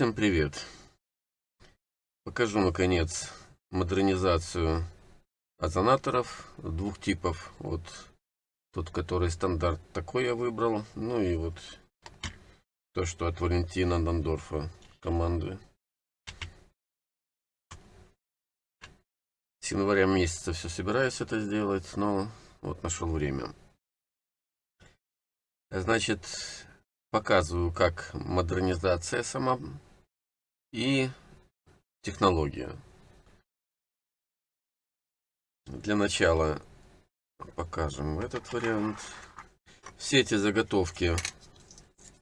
Всем привет! Покажу наконец модернизацию озонаторов двух типов. Вот тот, который стандарт такой я выбрал. Ну и вот то, что от Валентина Дандорфа команды. С января месяца все собираюсь это сделать, но вот нашел время. Значит, показываю, как модернизация сама и технология. Для начала покажем этот вариант. Все эти заготовки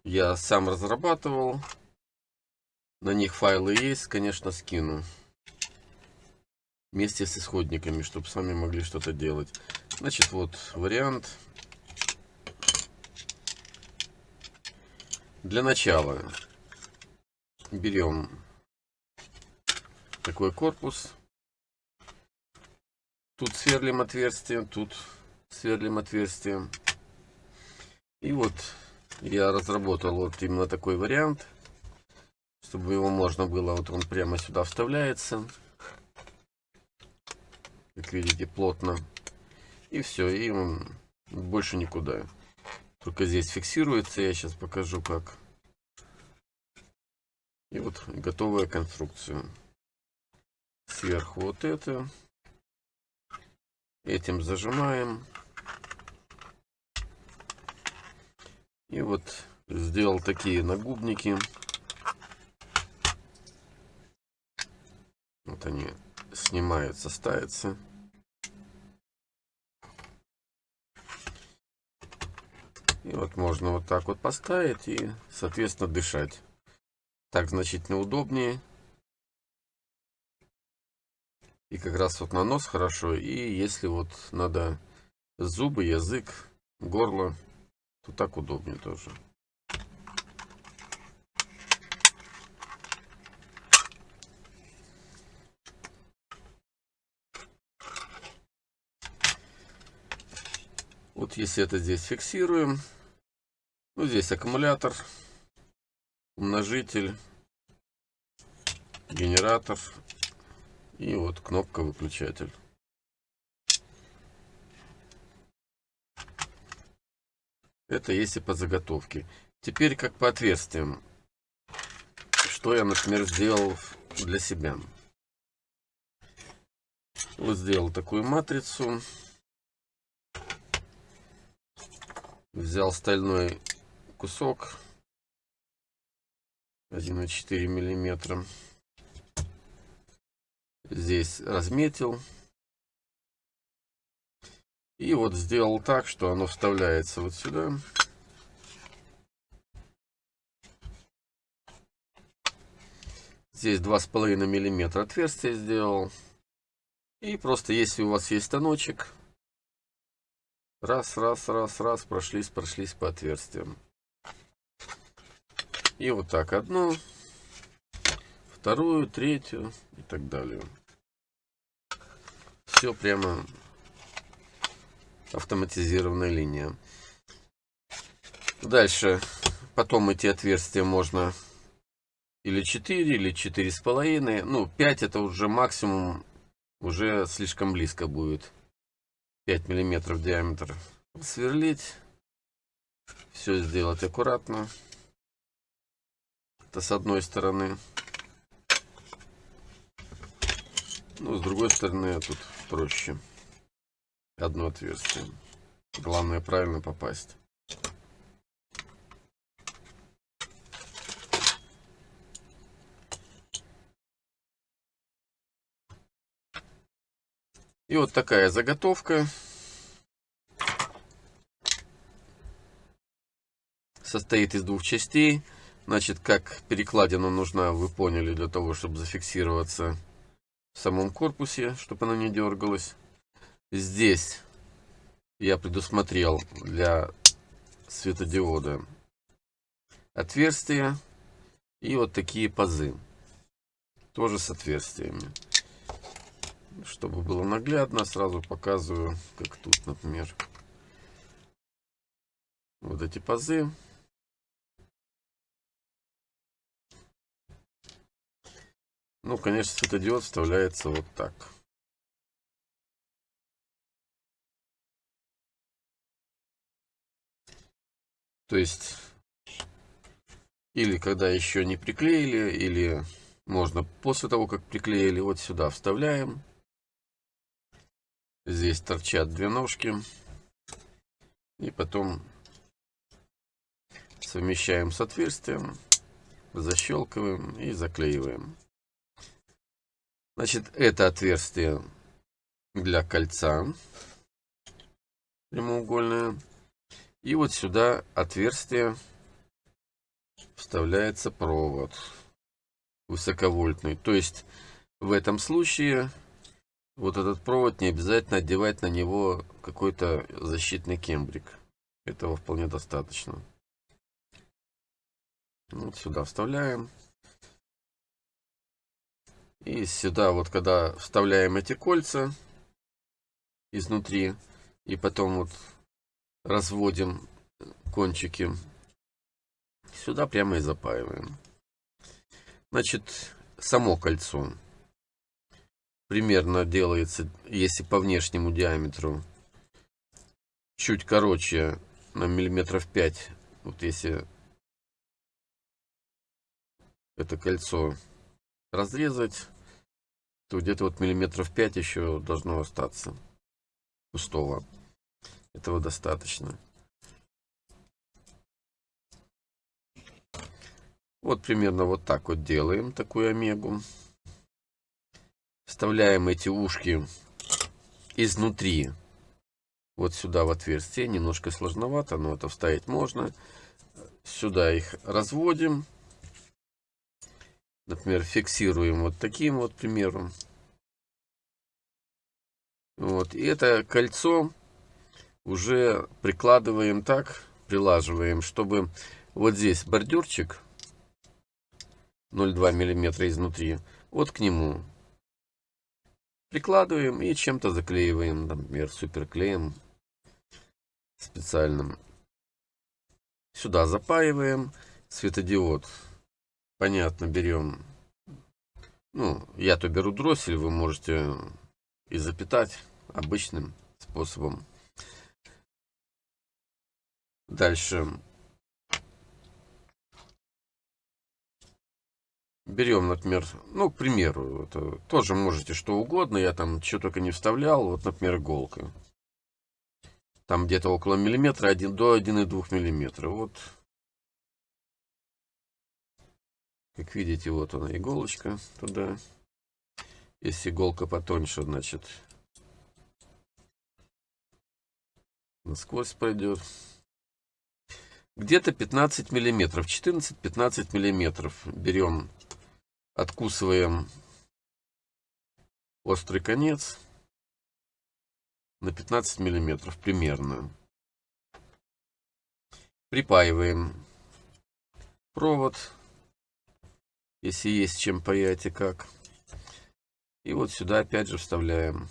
я сам разрабатывал. На них файлы есть, конечно, скину. Вместе с исходниками, чтобы сами могли что-то делать. Значит, вот вариант. Для начала берем такой корпус. Тут сверлим отверстие, тут сверлим отверстие. И вот я разработал вот именно такой вариант, чтобы его можно было, вот он прямо сюда вставляется. Как видите, плотно. И все, и он больше никуда. Только здесь фиксируется. Я сейчас покажу как. И вот готовая конструкция. Сверху вот это. Этим зажимаем. И вот сделал такие нагубники. Вот они снимаются, ставятся. И вот можно вот так вот поставить и, соответственно, дышать. Так значительно удобнее. И как раз вот на нос хорошо. И если вот надо зубы, язык, горло, то так удобнее тоже. Вот если это здесь фиксируем, ну, здесь аккумулятор, умножитель, генератор и вот кнопка выключатель. Это если по заготовке. Теперь как по отверстиям. Что я, например, сделал для себя. Вот сделал такую матрицу. Взял стальной кусок 1,4 миллиметра. Здесь разметил. И вот сделал так, что оно вставляется вот сюда. Здесь 2,5 миллиметра отверстие сделал. И просто если у вас есть станочек, Раз, раз, раз, раз, прошлись, прошлись по отверстиям. И вот так одну, вторую, третью и так далее. Все прямо автоматизированная линия. Дальше, потом эти отверстия можно или 4, или 4,5. Ну, 5 это уже максимум, уже слишком близко будет. 5 миллиметров диаметр сверлить все сделать аккуратно это с одной стороны ну с другой стороны тут проще одно отверстие главное правильно попасть И вот такая заготовка. Состоит из двух частей. Значит, как перекладина нужна, вы поняли, для того, чтобы зафиксироваться в самом корпусе, чтобы она не дергалась. Здесь я предусмотрел для светодиода отверстия и вот такие пазы. Тоже с отверстиями. Чтобы было наглядно, сразу показываю, как тут, например. Вот эти пазы. Ну, конечно, светодиод вставляется вот так. То есть, или когда еще не приклеили, или можно после того, как приклеили, вот сюда вставляем. Здесь торчат две ножки. И потом совмещаем с отверстием, защелкиваем и заклеиваем. Значит, это отверстие для кольца прямоугольное. И вот сюда отверстие вставляется провод высоковольтный. То есть в этом случае вот этот провод не обязательно одевать на него какой-то защитный кембрик. Этого вполне достаточно. Вот сюда вставляем. И сюда вот когда вставляем эти кольца изнутри и потом вот разводим кончики, сюда прямо и запаиваем. Значит, само кольцо примерно делается, если по внешнему диаметру, чуть короче на миллиметров 5. Вот если это кольцо разрезать, то где-то вот миллиметров 5 еще должно остаться пустого. Этого достаточно. Вот примерно вот так вот делаем такую омегу. Вставляем эти ушки изнутри вот сюда в отверстие. Немножко сложновато, но это вставить можно. Сюда их разводим. Например, фиксируем вот таким вот примером. Вот. И это кольцо уже прикладываем так, прилаживаем, чтобы вот здесь бордюрчик 0,2 миллиметра изнутри, вот к нему прикладываем и чем-то заклеиваем, например, суперклеем специальным. Сюда запаиваем светодиод. Понятно, берем, ну, я-то беру дроссель, вы можете и запитать обычным способом. Дальше. Берем, например, ну, к примеру, это тоже можете что угодно, я там что только не вставлял, вот, например, иголка. Там где-то около миллиметра, 1 до 1,2 миллиметра. Вот, как видите, вот она иголочка туда. Если иголка потоньше, значит, насквозь пройдет где-то 15 миллиметров 14-15 миллиметров берем откусываем острый конец на 15 миллиметров примерно. Припаиваем провод если есть чем паять и как и вот сюда опять же вставляем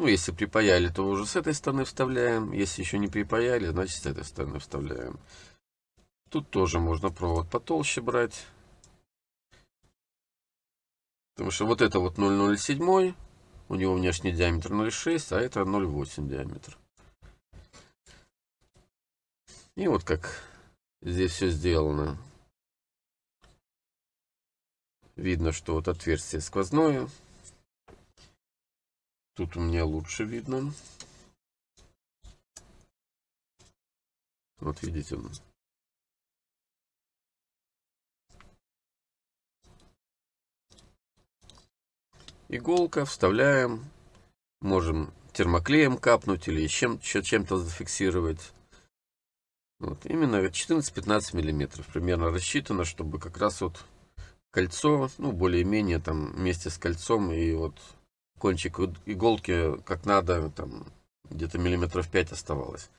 ну, если припаяли, то уже с этой стороны вставляем. Если еще не припаяли, значит с этой стороны вставляем. Тут тоже можно провод потолще брать. Потому что вот это вот 0,07, у него внешний диаметр 0,6, а это 0,8 диаметр. И вот как здесь все сделано. Видно, что вот отверстие сквозное. Тут у меня лучше видно. Вот видите. Иголка, вставляем. Можем термоклеем капнуть или чем, чем-то зафиксировать. Вот, именно 14-15 миллиметров примерно рассчитано, чтобы как раз вот кольцо, ну, более-менее там вместе с кольцом и вот кончик иголки как надо, там где-то миллиметров 5 оставалось.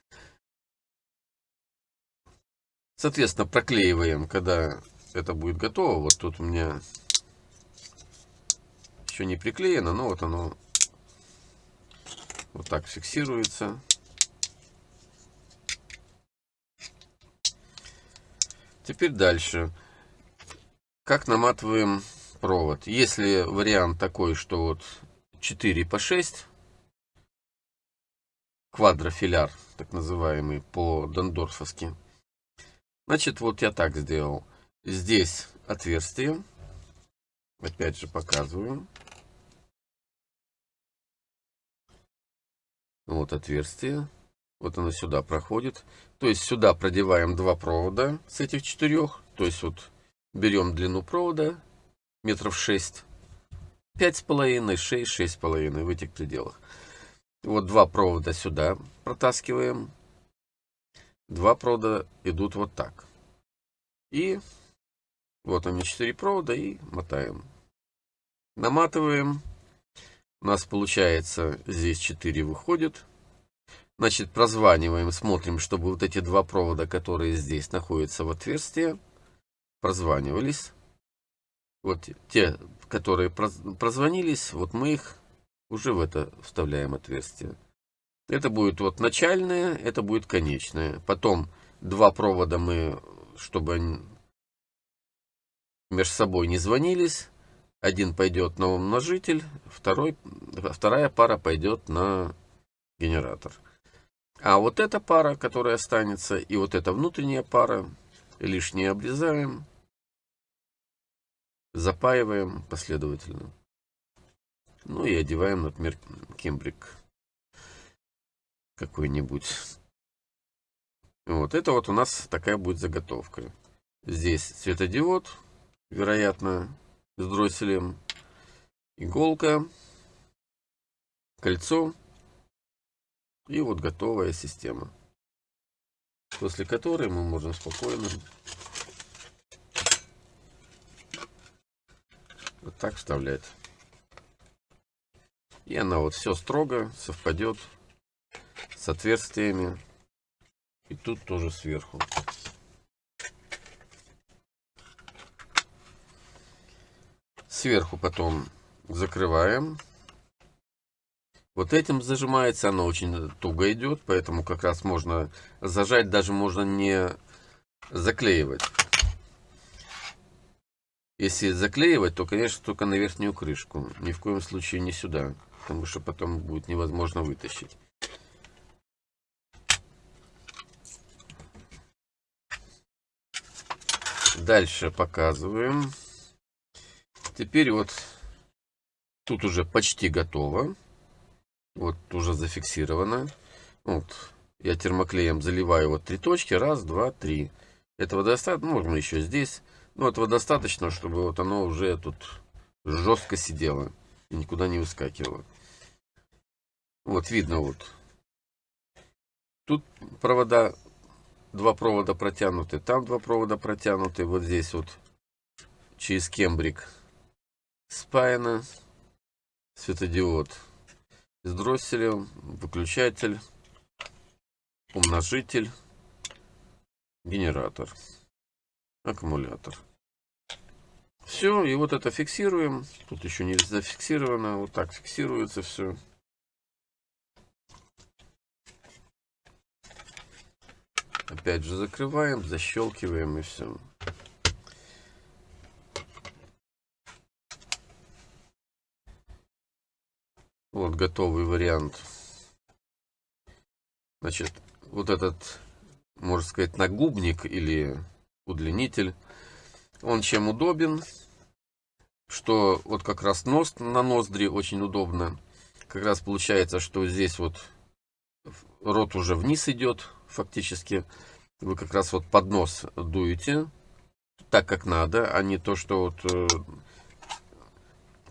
Соответственно, проклеиваем, когда это будет готово. Вот тут у меня еще не приклеено, но вот оно вот так фиксируется. Теперь дальше. Как наматываем провод. Если вариант такой, что вот 4 по 6, квадрофиляр, так называемый, по дондорфовски. Значит, вот я так сделал. Здесь отверстие. Опять же показываю. Вот отверстие. Вот оно сюда проходит. То есть сюда продеваем два провода с этих четырех. То есть вот берем длину провода метров шесть. Пять с половиной, шесть, шесть с половиной в этих пределах. Вот два провода сюда протаскиваем. Два провода идут вот так. И вот они четыре провода и мотаем. Наматываем. У нас получается здесь 4 выходит. Значит, прозваниваем, смотрим, чтобы вот эти два провода, которые здесь находятся в отверстии, прозванивались. Вот те, которые прозвонились, вот мы их уже в это вставляем отверстие. Это будет вот начальное, это будет конечное. Потом два провода мы, чтобы они между собой не звонились, один пойдет на умножитель, второй, вторая пара пойдет на генератор. А вот эта пара, которая останется, и вот эта внутренняя пара, лишнее обрезаем, запаиваем последовательно. Ну и одеваем, например, кембрик какой-нибудь. Вот это вот у нас такая будет заготовка. Здесь светодиод, вероятно, с дросселем, иголка, кольцо и вот готовая система, после которой мы можем спокойно вот так вставлять. И она вот все строго совпадет с отверстиями. И тут тоже сверху. Сверху потом закрываем. Вот этим зажимается, оно очень туго идет, поэтому как раз можно зажать, даже можно не заклеивать. Если заклеивать, то, конечно, только на верхнюю крышку. Ни в коем случае не сюда, потому что потом будет невозможно вытащить. Дальше показываем. Теперь вот тут уже почти готово. Вот уже зафиксировано. Вот я термоклеем заливаю вот три точки. Раз, два, три. Этого достаточно. Можно еще здесь. Ну, этого достаточно, чтобы вот оно уже тут жестко сидело. И никуда не выскакивало. Вот видно вот. Тут провода, два провода протянуты. Там два провода протянуты. Вот здесь вот через кембрик спаяно. Светодиод с дросселем, выключатель, умножитель, генератор, аккумулятор. Все, и вот это фиксируем. Тут еще не зафиксировано. Вот так фиксируется все. Опять же закрываем, защелкиваем и все. Вот готовый вариант. Значит, вот этот, можно сказать, нагубник или удлинитель, он чем удобен, что вот как раз нос на ноздри очень удобно. Как раз получается, что здесь вот рот уже вниз идет фактически. Вы как раз вот под нос дуете так, как надо, а не то, что вот э,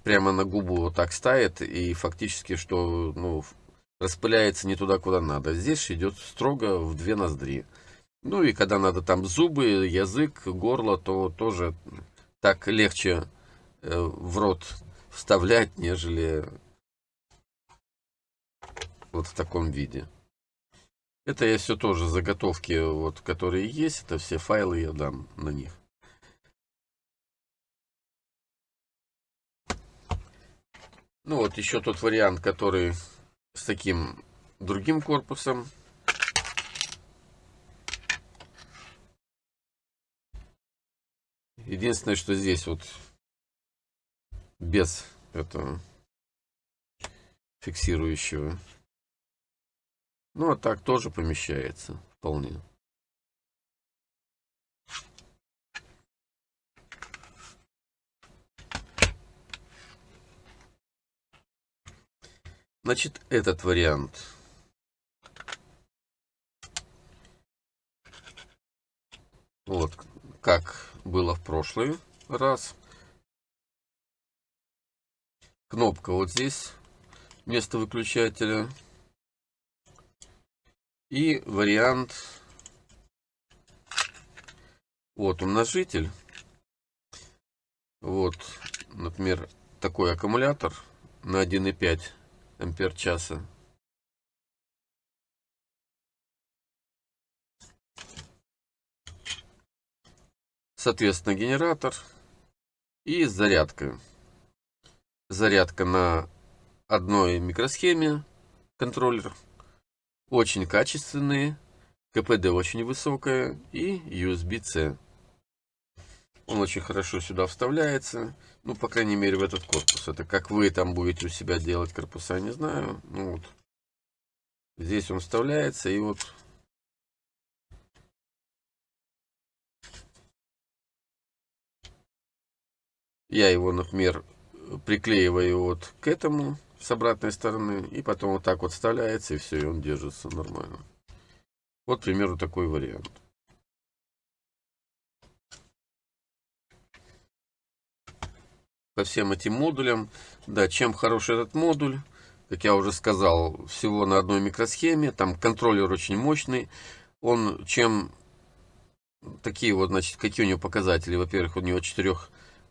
прямо на губу вот так ставит и фактически что ну, распыляется не туда, куда надо. Здесь идет строго в две ноздри. Ну и когда надо там зубы, язык, горло, то тоже так легче в рот вставлять, нежели вот в таком виде. Это я все тоже заготовки, вот, которые есть, это все файлы я дам на них. Ну вот еще тот вариант, который с таким другим корпусом. Единственное, что здесь вот без этого фиксирующего. Ну, а так тоже помещается вполне. Значит, этот вариант. Вот, как было в прошлый раз. Кнопка вот здесь, вместо выключателя. И вариант, вот умножитель. Вот, например, такой аккумулятор на 1,5 ампер часа. Соответственно, генератор и зарядка. Зарядка на одной микросхеме контроллер. Очень качественные. КПД очень высокая. И USB-C. Он очень хорошо сюда вставляется. Ну, по крайней мере, в этот корпус. Это как вы там будете у себя делать корпуса, не знаю. Ну, вот. Здесь он вставляется, и вот... Я его, например, приклеиваю вот к этому с обратной стороны. И потом вот так вот вставляется, и все, и он держится нормально. Вот, к примеру, такой вариант. по всем этим модулям. Да, чем хороший этот модуль, как я уже сказал, всего на одной микросхеме, там контроллер очень мощный. Он чем такие вот, значит, какие у него показатели? Во-первых, у него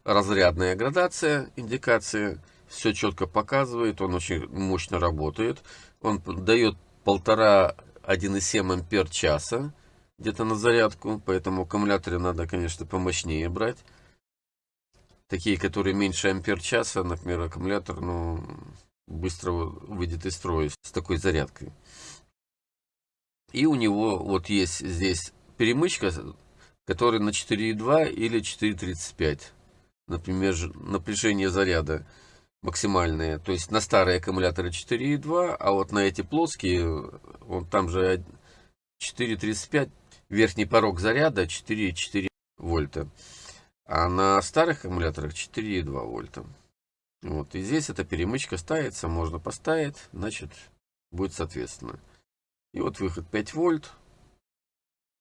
четырехразрядная градация, индикация, все четко показывает, он очень мощно работает. Он дает полтора 1,7 ампер часа где-то на зарядку, поэтому аккумуляторы надо, конечно, помощнее брать такие, которые меньше ампер часа, например, аккумулятор, ну, быстро выйдет из строя с такой зарядкой. И у него вот есть здесь перемычка, которая на 4,2 или 4,35. Например, напряжение заряда максимальное. То есть на старые аккумуляторы 4,2, а вот на эти плоские, он там же 4,35, верхний порог заряда 4,4 вольта. А на старых аккумуляторах 4,2 вольта. Вот. И здесь эта перемычка ставится, можно поставить, значит, будет соответственно. И вот выход 5 вольт.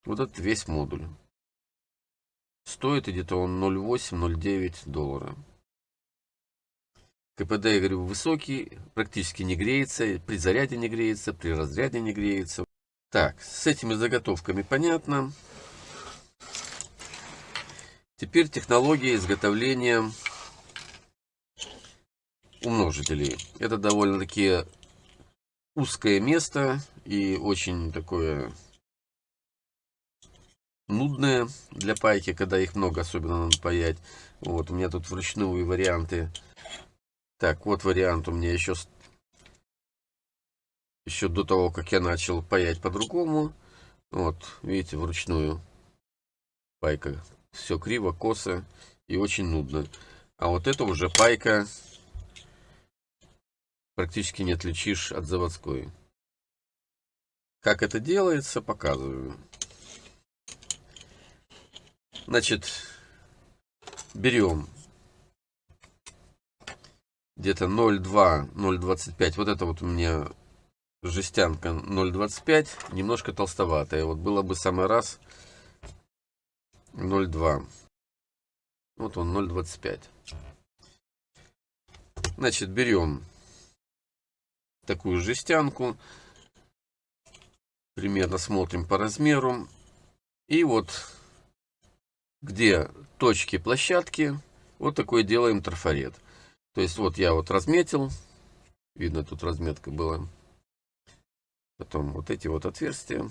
Вот этот весь модуль. Стоит где-то он 0,8-0,9 доллара. КПД, я говорю, высокий, практически не греется, при заряде не греется, при разряде не греется. Так, с этими заготовками понятно. Теперь технология изготовления умножителей. Это довольно-таки узкое место и очень такое нудное для пайки, когда их много, особенно надо паять. Вот, у меня тут вручную варианты. Так, вот вариант у меня еще, еще до того, как я начал паять по-другому. Вот, видите, вручную пайка все криво, косо и очень нудно. А вот это уже пайка практически не отличишь от заводской. Как это делается, показываю. Значит, берем где-то 0,2, 0,25. Вот это вот у меня жестянка 0,25, немножко толстоватая. Вот было бы самый раз 0,2. Вот он 0,25. Значит, берем такую жестянку. Примерно смотрим по размеру. И вот где точки площадки, вот такой делаем трафарет. То есть вот я вот разметил. Видно, тут разметка была. Потом вот эти вот отверстия.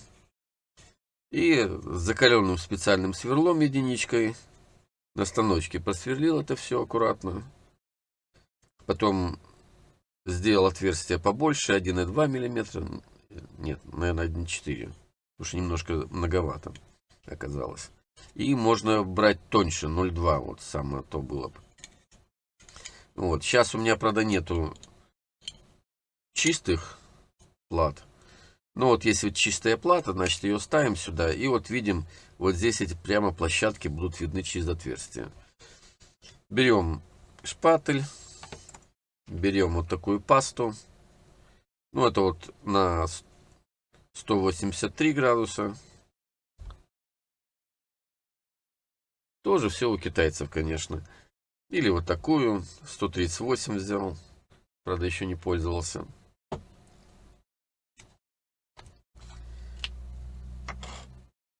И закаленным специальным сверлом единичкой на станочке просверлил это все аккуратно. Потом сделал отверстие побольше, 1,2 мм. Нет, наверное, 1,4. Потому что немножко многовато оказалось. И можно брать тоньше, 0,2. Вот самое то было бы. Вот, сейчас у меня, правда, нету чистых плат. Но вот если чистая плата, значит ее ставим сюда. И вот видим, вот здесь эти прямо площадки будут видны через отверстие. Берем шпатель. Берем вот такую пасту. Ну, это вот на 183 градуса. Тоже все у китайцев, конечно. Или вот такую, 138 взял. Правда, еще не пользовался.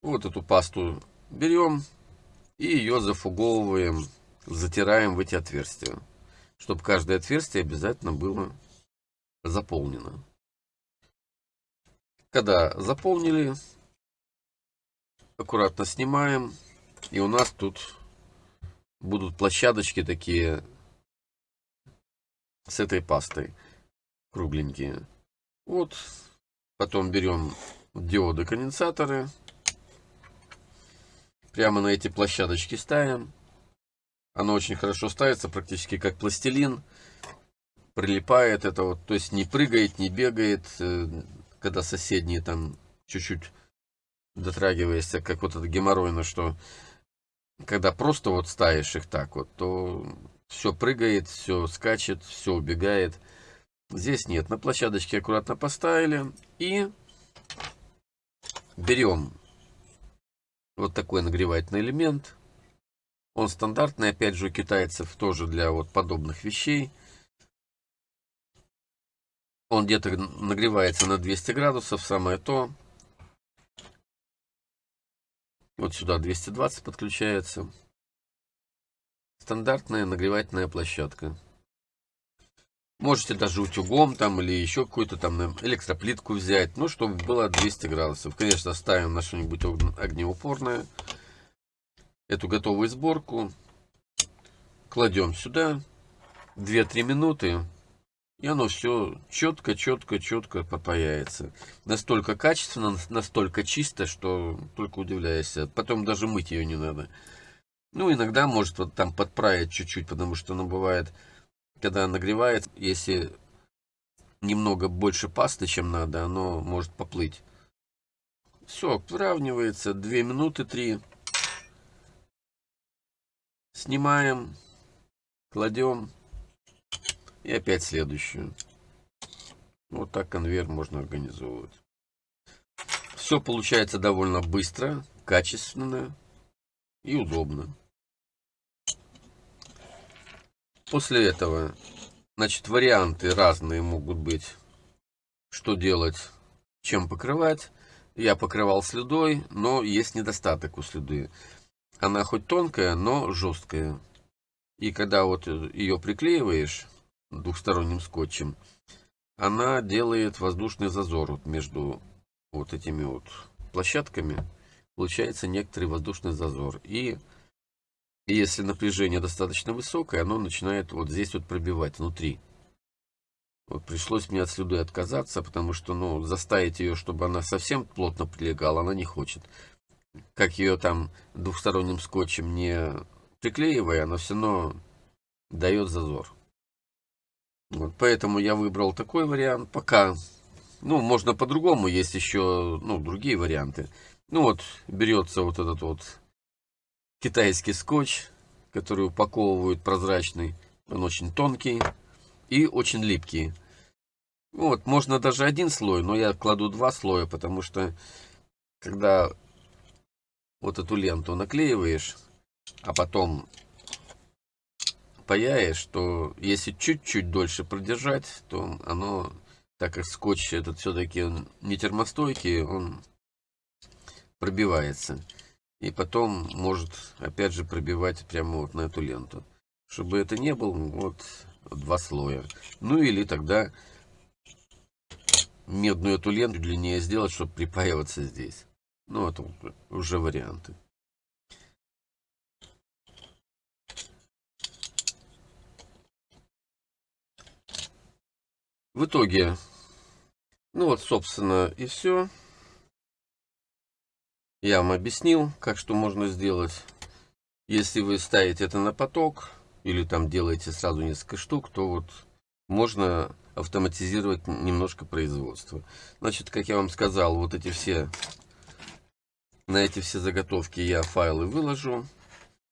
Вот эту пасту берем и ее зафуговываем, затираем в эти отверстия. Чтобы каждое отверстие обязательно было заполнено. Когда заполнили, аккуратно снимаем. И у нас тут будут площадочки такие с этой пастой. Кругленькие. Вот. Потом берем диоды-конденсаторы. Прямо на эти площадочки ставим. Оно очень хорошо ставится, практически как пластилин. Прилипает это вот, то есть не прыгает, не бегает, э, когда соседние там чуть-чуть дотрагиваешься, как вот это геморройно, что когда просто вот ставишь их так вот, то все прыгает, все скачет, все убегает. Здесь нет, на площадочке аккуратно поставили и берем вот такой нагревательный элемент. Он стандартный, опять же, у китайцев тоже для вот подобных вещей. Он где-то нагревается на 200 градусов, самое то. Вот сюда 220 подключается. Стандартная нагревательная площадка. Можете даже утюгом там или еще какую-то там электроплитку взять. Ну, чтобы было 200 градусов. Конечно, ставим на что-нибудь огнеупорное. Эту готовую сборку кладем сюда. 2-3 минуты. И оно все четко, четко, четко попаяется. Настолько качественно, настолько чисто, что только удивляешься. Потом даже мыть ее не надо. Ну, иногда может вот там подправить чуть-чуть, потому что оно бывает когда нагревает, если немного больше пасты, чем надо, оно может поплыть. Все, выравнивается. 2 минуты 3. Снимаем, кладем. И опять следующую. Вот так конвейер можно организовывать. Все получается довольно быстро, качественно и удобно. После этого, значит, варианты разные могут быть. Что делать, чем покрывать. Я покрывал слюдой, но есть недостаток у слюды. Она хоть тонкая, но жесткая. И когда вот ее приклеиваешь двухсторонним скотчем, она делает воздушный зазор вот между вот этими вот площадками. Получается некоторый воздушный зазор. И если напряжение достаточно высокое, оно начинает вот здесь вот пробивать внутри. Вот пришлось мне от слюды отказаться, потому что, ну, заставить ее, чтобы она совсем плотно прилегала, она не хочет. Как ее там двухсторонним скотчем не приклеивая, она все равно дает зазор. Вот поэтому я выбрал такой вариант. Пока, ну, можно по-другому, есть еще, ну, другие варианты. Ну, вот, берется вот этот вот китайский скотч, который упаковывают прозрачный. Он очень тонкий и очень липкий. Вот, можно даже один слой, но я кладу два слоя, потому что когда вот эту ленту наклеиваешь, а потом паяешь, то если чуть-чуть дольше продержать, то оно, так как скотч этот все-таки не термостойкий, он пробивается. И потом может опять же пробивать прямо вот на эту ленту. Чтобы это не было вот два слоя. Ну или тогда медную эту ленту длиннее сделать, чтобы припаиваться здесь. Ну это уже варианты. В итоге, ну вот, собственно, и все. Я вам объяснил, как что можно сделать. Если вы ставите это на поток, или там делаете сразу несколько штук, то вот можно автоматизировать немножко производство. Значит, как я вам сказал, вот эти все, на эти все заготовки я файлы выложу.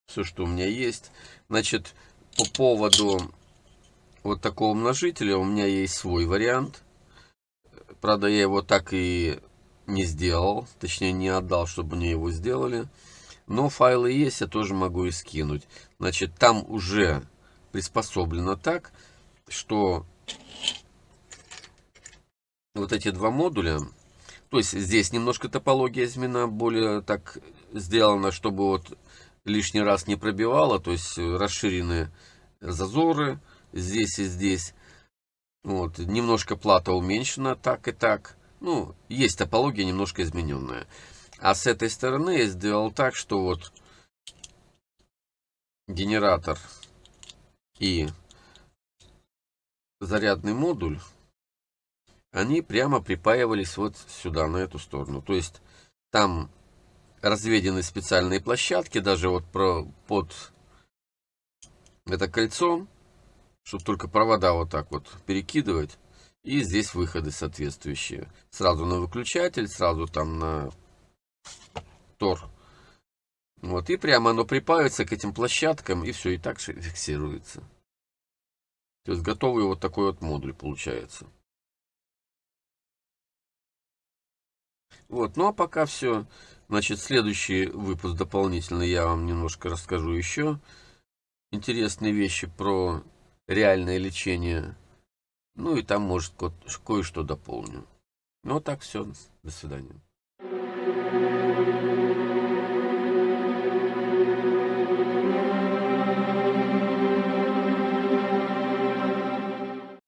Все, что у меня есть. Значит, по поводу вот такого умножителя у меня есть свой вариант. Правда, я его так и не сделал, точнее не отдал, чтобы мне его сделали. Но файлы есть, я тоже могу и скинуть. Значит, там уже приспособлено так, что вот эти два модуля, то есть здесь немножко топология изменена, более так сделана, чтобы вот лишний раз не пробивало, то есть расширены зазоры здесь и здесь. Вот, немножко плата уменьшена так и так. Ну, есть топология немножко измененная. А с этой стороны я сделал так, что вот генератор и зарядный модуль, они прямо припаивались вот сюда, на эту сторону. То есть там разведены специальные площадки, даже вот про, под это кольцо, чтобы только провода вот так вот перекидывать. И здесь выходы соответствующие. Сразу на выключатель, сразу там на тор. Вот, и прямо оно припавится к этим площадкам, и все, и так фиксируется. То есть готовый вот такой вот модуль получается. Вот, ну а пока все. Значит, следующий выпуск дополнительно я вам немножко расскажу еще интересные вещи про реальное лечение. Ну и там, может, кое-что дополню. Ну, а так все. До свидания.